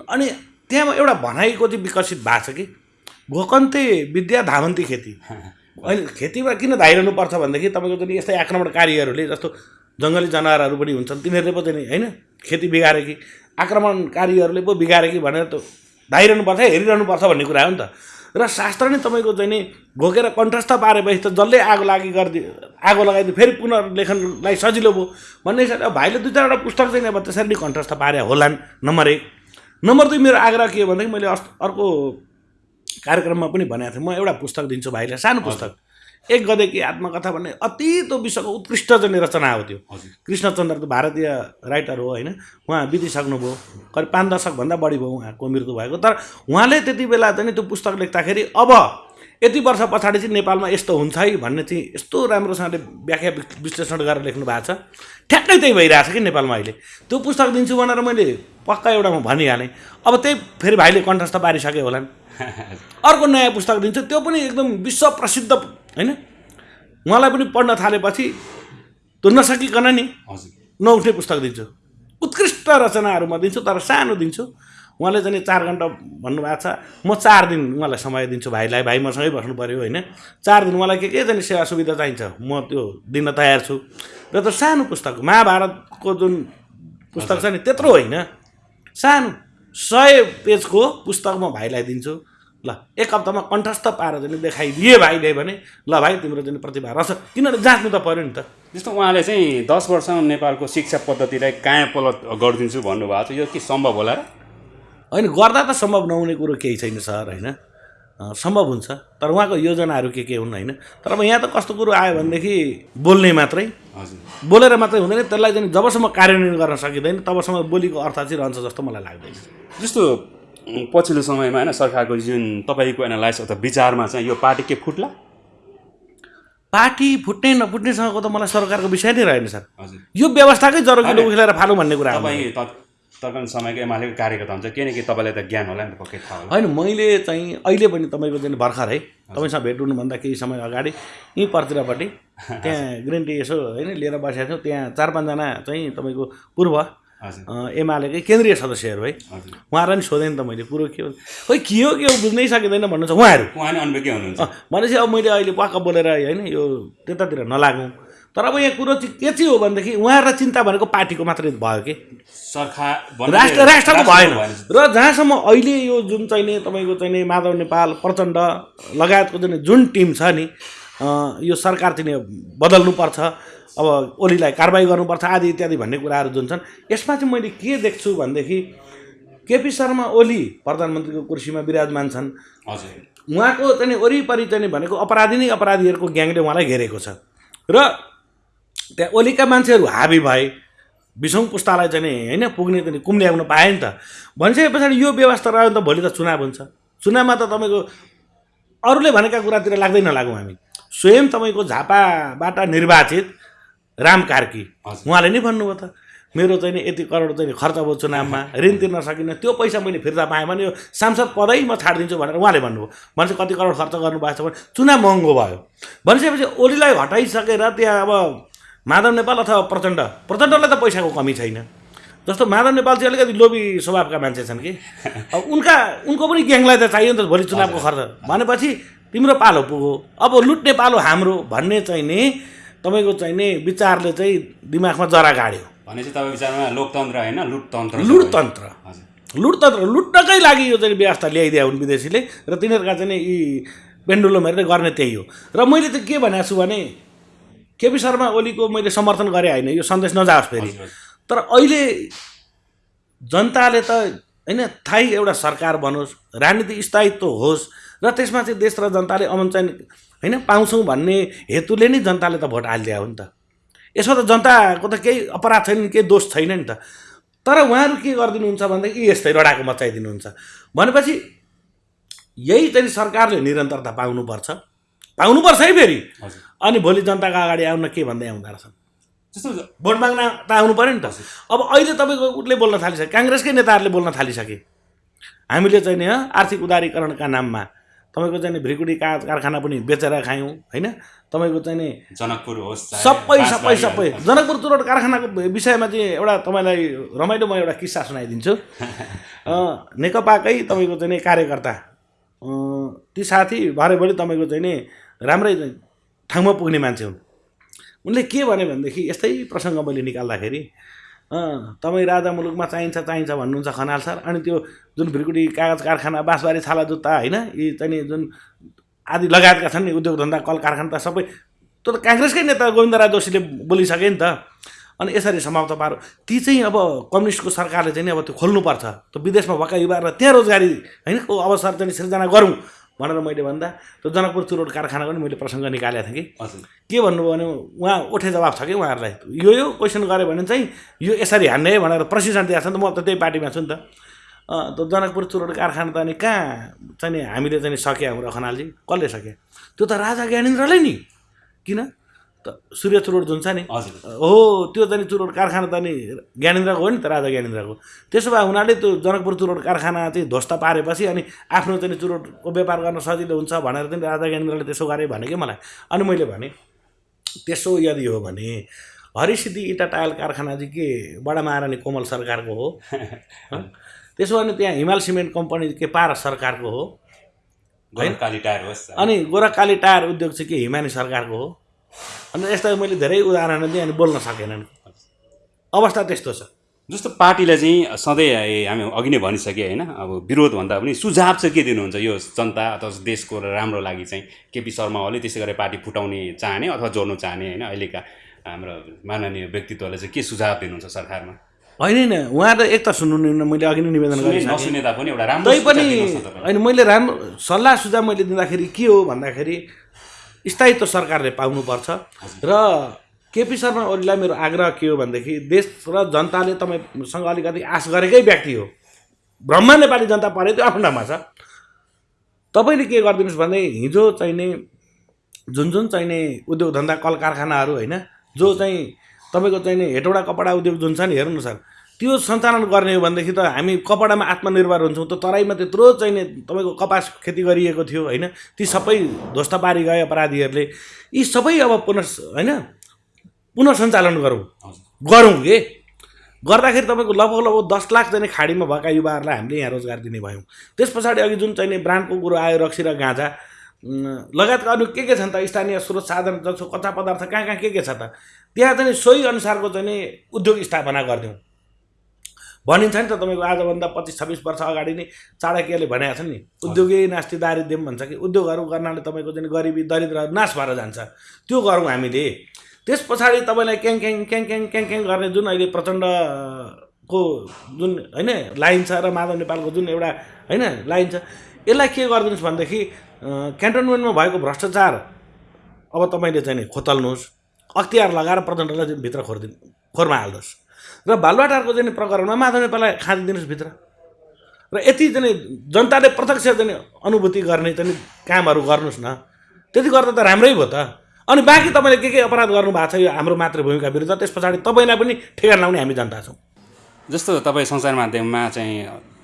A: अनि त्यहाँ एउटा भनाइको चाहिँ विकसित भएको छ कि घोकन्ते विद्या धावन्ती खेती। (laughs) अहिले खेतीमा किन धाइरहनुपर्छ भनेदेखि तपाईँको चाहिँ यस्तै आक्रमणकारीहरूले जस्तो जङ्गली जनावरहरू पनि हुन्छन् तिनीहरूले पो चाहिँ होइन खेती बिगारे कि आक्रमणकारीहरूले पो बिगारे कि भनेर त धाइरहनुपर्छ हेरिरहनुपर्छ भन्ने कुरा हो नि त। र शास्त्र नै तपाईँको चाहिँ नि घोकेर कण्ठस्थ पारेपछि त जसले आगो लागि गरिदियो आगो लगाइदियो फेरि पुनर्लेखनलाई सजिलो भयो भन्ने हिसाबले भाइले दुई चारवटा पुस्तक चाहिँ अब त्यसरी नै कण्ठस्थ पारे होलान् नम्बर एक। नम्बर दुई मेरो आग्रह के हो भनेदेखि मैले अर्को कार्यक्रममा पनि भनेको थिएँ। म एउटा पुस्तक दिन्छु भाइलाई सानो पुस्तक। एक गदेकी आत्मकथा भन्ने अति त्यो विश्वको उत्कृष्ट चाहिँ रचना हो त्यो। कृष्णचन्द्र त भारतीय राइटर हो होइन? उहाँ बितिसक्नुभयो करिब पाँच दशकभन्दा बढी भयो उहाँको मृत्यु भएको। तर उहाँले त्यति बेला चाहिँ त्यो पुस्तक लेख्दाखेरि अब यति वर्ष पछाडि चाहिँ नेपालमा यस्तो हुन्छ है भन्ने चाहिँ यस्तो राम्रोसँगले व्याख्या विश्लेषण गरेर लेख्नु भएको छ। ठ्याक्कै त्यही भइरहेछ कि नेपालमा अहिले। त्यो पुस्तक दिन्छु भनेर मैले पक्का एउटा म भनिहालेँ। अब त्यही फेरि भाइले कण्ठस्थ पारिसके होलान्। (laughs) अर्को नयाँ पुस्तक दिन्छु। त्यो पनि एकदम विश्व प्रसिद्ध होइन? उहाँलाई पनि पढ्न थालेपछि त्यो नसकिकन नि
B: हजुर।
A: नउठ्ने पुस्तक दिन्छु। उत्कृष्ट रचनाहरू म दिन्छु तर सानो दिन्छु। उहाँले चाहिँ नि चार घन्टा भन्नुभएको छ म चार दिन उहाँलाई समय दिन्छु भाइलाई। भाइ मसँगै बस्नु पऱ्यो होइन? चार दिन उहाँलाई के के चाहिँ सेवा सुविधा चाहिन्छ म त्यो दिन तयार छु। र त सानो पुस्तक महाभारतको जुन पुस्तक छ नि त्यत्रो होइन। सानो सय पेजको पुस्तक म भाइलाई दिन्छु। ल एक हप्तामा कण्ठस्थ पारेर चाहिँ देखाइदिए भाइले भने ल भाइ तिम्रो चाहिँ प्रतिभा रहेछ किनभने जाँच्नु त पऱ्यो नि त।
B: जस्तो उहाँले चाहिँ दस वर्षमा नेपालको शिक्षा पद्धतिलाई काया पलट गरिदिन्छु भन्नुभएको छ यो के सम्भव होला र?
A: होइन गर्दा त सम्भव नहुने कुरो केही छैन सर होइन? सम्भव हुन्छ तर उहाँको योजनाहरू के के हुन् होइन? तर अब यहाँ त कस्तो कुरो आयो भनेदेखि बोल्ने मात्रै।
B: हजुर।
A: बोलेर मात्रै हुँदैन त्यसलाई चाहिँ जबसम्म कार्यान्वयन गर्न सकिँदैन तबसम्म बोलीको अर्थ चाहिँ रहन्छ जस्तो मलाई लाग्दैन।
B: जस्तो पछिल्लो समयमा होइन सरकारको जुन तपाईँको एनालाइस अथवा विचारमा चाहिँ यो पार्टी के फुट्ला?
A: पार्टी फुट्ने नफुट्नेसँगको त मलाई सरकारको विषय नै रहेन सर।
B: हजुर।
A: यो व्यवस्थाकै जरोकिलो उखेलेर फालौँ भन्ने कुरा
B: तपाईँ त तर्कन समयको एमालेको कार्यकर्ता हुन्छ। किन कि तपाईँलाई त ज्ञान होला नि त पक्कै थाहा
A: होइन मैले चाहिँ अहिले पनि तपाईँको चाहिँ भर्खर है तपाईँसँग भेट हुनुभन्दा केही समय अगाडि यहीँ पर्तिरपट्टि (laughs) त्यहाँ ग्रिन टी यसो होइन लिएर बसेको थियौँ। त्यहाँ चार पाँचजना चाहिँ तपाईँको पूर्व एमालेकै केन्द्रीय सदस्यहरू है। उहाँहरूलाई नि सोधेँ नि त मैले कुरो के हो? खोइ के हो के हो? बुझ्नै सकिँदैन भन्नुहुन्छ। उहाँहरू?
B: हुनुहुन्छ।
A: भनेपछि अब मैले अहिले वाक्क बोलेर होइन यो त्यतातिर नलागौँ। तर अब यहाँ कुरो चाहिँ के चाहिँ हो भनेदेखि उहाँहरूलाई चिन्ता भनेको पार्टीको मात्रै भयो कि?
B: सरकार
A: राष्ट्र राष्ट्रको भएन। र जहाँसम्म अहिले यो जुन चाहिँ नि तपाईँको चाहिँ नि माधव नेपाल प्रचण्ड लगायतको जुन जुन टिम छ नि यो सरकार चाहिँ बदल्नुपर्छ। अब ओलीलाई कारवाही गर्नुपर्छ आदि इत्यादि भन्ने कुराहरू जुन छन् यसमा चाहिँ मैले के देख्छु भनेदेखि केपी शर्मा ओली प्रधानमन्त्रीको कुर्सीमा विराजमान छन्।
B: हजुर।
A: उहाँको चाहिँ वरिपरि चाहिँ भनेको अपराधी नै अपराधीहरूको ग्याङले उहाँलाई घेरेको छ। र त्यहाँ ओलीका मान्छेहरू हाबी भए बिसौँ पुस्तालाई चाहिँ होइन पुग्ने चाहिँ कुम्ल्याउन पाए नि त। भनिसके पछाडि यो व्यवस्था रह्यो भने त भोलि त चुनाव हुन्छ। चुनावमा त तपाईँको अरूले भनेका कुरातिर लाग्दै नलागौँ हामी। स्वयं तपाईँको झापाबाट निर्वाचित राम कार्की। उहाँले नै भन्नुभयो त मेरो चाहिँ नि यति करोड चाहिँ खर्च भयो चुनावमा ऋण तिर्न सकिनँ त्यो पैसा मैले फिर्ता पाएँ भने यो सांसद पदै म छाडिदिन्छु भनेर उहाँले भन्नुभयो। भनेपछि कति करोड खर्च गर्नुभएको छ भने चुनाव महँगो भयो। भनिसकेपछि ओलीलाई हटाइसकेर त्यहाँ अब माधव नेपाल अथवा प्रचण्ड प्रचण्डलाई त पैसाको कमी छैन। जस्तो माधव नेपाल चाहिँ अलिकति लोभी स्वभावका मान्छे छन् कि। अब उनका उनको पनि ग्याङलाई त चाहियो नि त भोलि चुनावको खर्च। भनेपछि तिम्रो पालो पुग्यो अब लुट्ने पालो हाम्रो भन्ने चाहिँ नि तपाईँको चाहिँ नि विचारले चाहिँ दिमागमा जरा गाड्यो।
B: भनेपछि तपाईँ विचारमा लोकतन्त्र होइन लुटतन्त्र
A: लुटतन्त्र। लुटतन्त्र लुट्नकै लागि यो चाहिँ व्यवस्था ल्याइदिया हुन् विदेशीले। र तिनीहरूका चाहिँ यी पेन्डुलमहरूले गर्ने त्यही हो। र मैले त के भनेको छु भने केपी शर्मा ओलीको मैले समर्थन गरेँ होइन यो सन्देश नजाओस् फेरि। तर अहिले जनताले त होइन थाहै एउटा सरकार बनोस् राजनीति स्थायित्व होस् र त्यसमा चाहिँ देश र जनताले अमन चाहिँ होइन पाउँछौँ भन्ने हेतुले नै जनताले त भोट हालिदिया हो नि त। यसमा त जनताको त केही अपराध छैन नि केही दोष छैन नि त। तर उहाँहरू के गरिदिनुहुन्छ भनेदेखि यस्तै रडाको मचाइदिनुहुन्छ। भनेपछि यही चाहिँ सरकारले निरन्तरता पाउनुपर्छ। पाउनुपर्छ है फेरि। अनि भोलि जनताको अगाडि आउन के भन्दै आउँदो रहेछन्
B: जस्तो
A: भोट माग्न त आउनु पऱ्यो नि त। अब अहिले तपाईँको उसले बोल्न थालिसके काङ्ग्रेसकै नेताहरूले बोल्न थालिसके। हामीले चाहिँ नि आर्थिक उदारीकरणका नाममा तपाईँको चाहिँ भ्रिकुटी का कारखाना पनि बेचेर खायौँ होइन? तपाईँको चाहिँ नि
B: जनकपुर होस्
A: सबै सबै सबै। जनकपुर तुरट कारखानाको विषयमा चाहिँ एउटा तपाईँलाई रमाइलो म एउटा किस्सा सुनाइदिन्छु। (laughs) नेकपाकै तपाईँको चाहिँ नि कार्यकर्ता। ती साथी भरे भोलि तपाईँको चाहिँ नि राम्रै ठाउँमा पुग्ने मान्छे हुन्। उनले के भने भनेदेखि यस्तै प्रसङ्ग मैले निकाल्दाखेरि तपाईँ राजा मुलुकमा चाहिन्छ चाहिन्छ भन्नुहुन्छ खनाल सर। अनि त्यो जुन भ्रिकुटी कागज कारखाना बाँसबारी छाला जुत्ता होइन यी चाहिँ जुन आदि लगायतका छन् नि उद्योग धन्दा कल कारखाना त सबै त्यो त काङ्ग्रेसकै नेता गोविन्दराज जोशीले बोलिसके नि त। अनि यसरी समाप्त पारो। ती चाहिँ अब कम्युनिस्टको सरकारले चाहिँ अब त्यो खोल्नुपर्छ। त्यो विदेशमा भएका युवाहरूलाई त्यहाँ रोजगारी होइन अवसर चाहिँ सिर्जना गरौँ। भनेर मैले भन्दा त्यो जनकपुर चुरोट कारखानाको नि मैले प्रसङ्ग निकालेको थिएँ कि।
B: हजुर।
A: के भन्नुभयो भने उहाँ उठे जवाब छ कि उहाँहरूलाई? यो यो क्वेसन गऱ्यो भने चाहिँ यो यसरी हान्ने है भनेर प्रशिक्षण दिएको छ नि त। म त त्यही पार्टीमा छु नि त। त्यो जनकपुर चुरोट कारखाना त अनि कहाँ चाहिँ हामीले चाहिँ सक्यो हाम्रो खनालजी? कसले सक्यो त्यो त राजा ज्ञानेन्द्रले नि। किन? सूर्य चुरोट जुन छ नि?
B: हजुर।
A: हो त्यो चाहिँ नि चुरोट कारखाना त नि ज्ञानेन्द्रको हो नि त राजा ज्ञानेन्द्रको। त्यसो भए हुनाले त्यो जनकपुर चुरोट कारखाना चाहिँ ध्वस्त पारेपछि अनि आफ्नो चाहिँ नि चुरोटको व्यापार गर्न सजिलो हुन्छ भनेर चाहिँ राजा ज्ञानेन्द्रले त्यसो गरे भने कि मलाई। अनि मैले भने त्यसो यदि हो भने हरिसिद्धि इटा टायल कारखाना चाहिँ के बडा महारानी कोमल सरकारको हो? (laughs) त्यसो भने त्यहाँ हिमाल सिमेन्ट कम्पनी के पारस सरकारको हो?
B: होस्।
A: अनि गोरखकाली टायर उद्योग चाहिँ के हिमानी सरकारको हो? अनि यस्ता मैले धेरै उदाहरण दिएँ अनि बोल्न सकेनन् अवस्था त्यस्तो छ।
B: जस्तो पार्टीलाई चाहिँ सधैँ हामी अघि नै भनिसकेँ होइन अब विरोध भन्दा पनि सुझाव चाहिँ के दिनुहुन्छ यो जनता अथवा देशको राम्रो लागि चाहिँ? केपी शर्मा ओली त्यसै गरी पार्टी फुटाउने चाहने अथवा जोड्नु चाहने होइन? अहिलेका हाम्रो माननीय व्यक्तित्वले चाहिँ के सुझाव दिनुहुन्छ सरकारमा?
A: होइन होइन। उहाँ त एक त सुन्नु मैले अघि नै निवेदन गरेँ
B: नसुने तापनि एउटा राम्रो
A: पनि। होइन मैले राम्रो सल्लाह सुझाव मैले दिँदाखेरि के हो भन्दाखेरि स्थायित्व सरकारले पाउनुपर्छ र केपी शर्मा ओलीलाई मेरो आग्रह के हो भनेदेखि देश र जनताले तपाईँसँग अलिकति आश गरेकै व्यक्ति हो। ब्रह्मा नेपाली जनता परे त्यो आफ्नो ठाउँमा छ। तपाईँले के गरिदिनुहोस् भने हिजो चाहिने जुन जुन चाहिने उद्योग धन्दा कल कारखानाहरू होइन जो चाहिँ तपाईँको चाहिने हेटौँडा कपडा उद्योग जुन छ नि हेर्नु सर त्यो सञ्चालन गर्ने हो भनेदेखि त हामी कपडामा आत्मनिर्भर हुन्छौँ त तराईमा त्यत्रो चाहिने तपाईँको कपास खेती गरिएको थियो होइन? ती सबै ध्वस्त पारी गए अपराधीहरूले। यी सबै अब पुनः होइन? पुनः सञ्चालन गरौँ। गरौँ के? गर्दाखेरि तपाईँको लगभग लगभग दस लाख चाहिँ खाडीमा भएका युवाहरूलाई हामीले यहाँ रोजगार दिने भयौँ। त्यस पछाडि अघि जुन चाहिँ ब्रान्डको कुरो आयो रक्सी र गाँजा लगायतका अरू के के छन् त? स्थानीय स्रोत साधन जस्तो कच्चा पदार्थ कहाँ कहाँ के के छ त? त्यहाँ चाहिँ सोही अनुसारको चाहिँ उद्योग स्थापना गरिदिउँ। भनिन्छ नि त तपाईँको आजभन्दा पच्चिस छब्बिस वर्ष अगाडि नै चाणक्यले भनेको छ नि उद्योगै नास्ति दारिद्र्यम भन्छ कि उद्योगहरू गर्नाले तपाईँको चाहिँ गरिबी दरिद्र नाश भएर जान्छ। त्यो गरौँ हामीले। त्यस पछाडि तपाईँलाई क्याङ क्याङ क्याङ क्याङ क्याङ क्याङ गर्ने जुन अहिले प्रचण्डको जुन होइन लाइन छ र माधव नेपालको जुन एउटा होइन लाइन छ यसलाई के गरिदिनुहोस् भनेदेखि क्यान्टोनमेन्टमा भएको भ्रष्टाचार अब तपाईँले चाहिँ खोतल्नुहोस् अख्तियार लगाएर प्रचण्डलाई भित्र खोरिदिनु खोरमा हाल्नुहोस् र बालुवाटारको चाहिँ प्रकरणमा माधव नेपाललाई खाँदिदिनुहोस् भित्र। र यति चाहिँ जनताले प्रत्यक्ष चाहिँ अनुभूति गर्ने चाहिँ कामहरू गर्नुहोस् न। त्यति गर्दा त राम्रै भयो त। अनि बाँकी तपाईँले के के अपराध गर्नुभएको छ यो हाम्रो मातृभूमिका विरुद्ध त्यस पछाडि तपाईँलाई पनि ठेगान लाउने हामी जनता छौँ।
B: जस्तो तपाईँ सञ्चार माध्यममा चाहिँ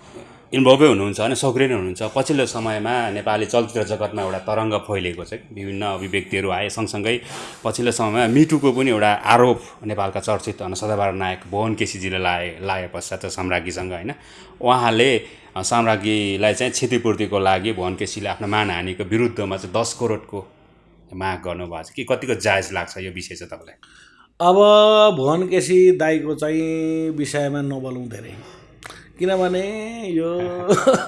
B: इन्भल्भै हुनुहुन्छ होइन सक्रिय नै हुनुहुन्छ। पछिल्लो समयमा नेपाली चलचित्र जगतमा एउटा तरङ्ग फैलिएको छ विभिन्न अभिव्यक्तिहरू आए सँगसँगै पछिल्लो समयमा मिटुको पनि एउटा आरोप नेपालका चर्चित होइन सदाबहार नायक भुवन केसीजीले लाए लाए पश्चात साम्राज्ञीसँग होइन। उहाँले साम्राज्ञीलाई चाहिँ क्षतिपूर्तिको लागि भुवन केसीले आफ्नो मानहानिको विरुद्धमा चाहिँ दस करोडको माग गर्नुभएको छ कि? कतिको जायज लाग्छ यो विषय चाहिँ तपाईँलाई?
A: अब भुवन केसी दाईको चाहिँ विषयमा नबोलौँ धेरै। किनभने यो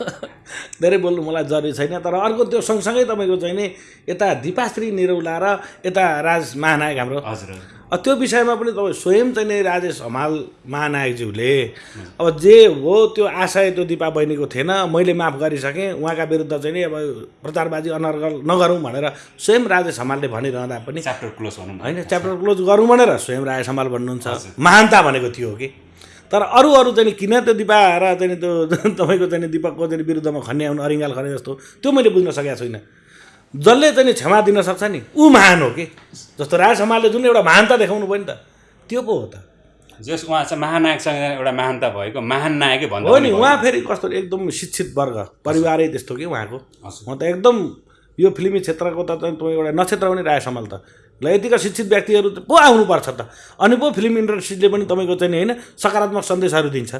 A: (laughs) धेरै बोल्नु मलाई जरुरी छैन तर अर्को त्यो सँगसँगै तपाईँको चाहिँ नि यता दिपाश्री निरौला र यता राज महानायक हाम्रो।
B: हजुर
A: त्यो विषयमा पनि तपाईँ स्वयं चाहिँ नि राजेश हमाल महानायकज्यूले अब जे हो त्यो आशय त्यो दिपा बहिनीको थिएन मैले माफ गरिसकेँ उहाँका विरुद्ध चाहिँ नि अब प्रचारबाजी अनर्गल नगरौँ भनेर स्वयं राजेश हमालले भनिरहँदा पनि
B: च्याप्टर क्लोज भनौँ
A: होइन च्याप्टर क्लोज गरौँ भनेर स्वयं राय सम्हाल भन्नुहुन्छ। महानता भनेको थियो कि? तर अरू अरू चाहिँ किन त्यो दिपा र चाहिँ त्यो (laughs) तपाईँको चाहिँ दिपकको चाहिँ विरुद्धमा खन्ने आउनु अरिङ्गाल खने जस्तो त्यो मैले बुझ्न सकेको छुइनँ जसले चाहिँ क्षमा दिन सक्छ नि ऊ महान हो कि जस्तो राय सम्हालले जुन एउटा महानता देखाउनु भयो नि त त्यो पो हो त
B: जस उहाँ चाहिँ महानायकसँग एउटा महानता भएको महान नायकै भन्दा
A: हो नि। उहाँ फेरि कस्तो एकदम शिक्षित वर्ग परिवारै त्यस्तो कि उहाँको। उहाँ त एकदम यो फिल्मी क्षेत्रको त तपाईँ एउटा नक्षत्र पनि राय सम्हाल त ल यतिका शिक्षित व्यक्तिहरू पो आउनुपर्छ त। अनि पो फिल्म इन्डस्ट्रीले पनि तपाईँको चाहिँ होइन सकारात्मक सन्देशहरू दिन्छ।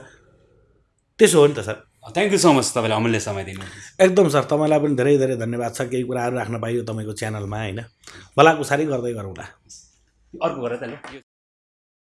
A: त्यसो हो नि त sir.
B: Thank you so much तपाईँले अमूल्य समय दिनु
A: एकदम सर तपाईँलाई पनि धेरै धेरै धन्यवाद छ। केही कुराहरू राख्न पाइयो तपाईँको च्यानलमा होइन? भलाकुसारी गर्दै गरौँला।
B: अर्को गरेर त ल